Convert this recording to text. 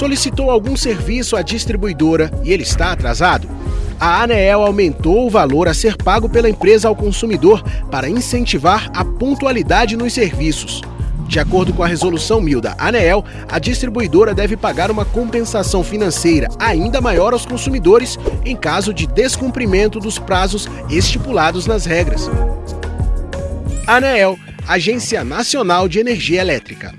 solicitou algum serviço à distribuidora e ele está atrasado? A ANEEL aumentou o valor a ser pago pela empresa ao consumidor para incentivar a pontualidade nos serviços. De acordo com a resolução MIL da ANEEL, a distribuidora deve pagar uma compensação financeira ainda maior aos consumidores em caso de descumprimento dos prazos estipulados nas regras. ANEEL, Agência Nacional de Energia Elétrica.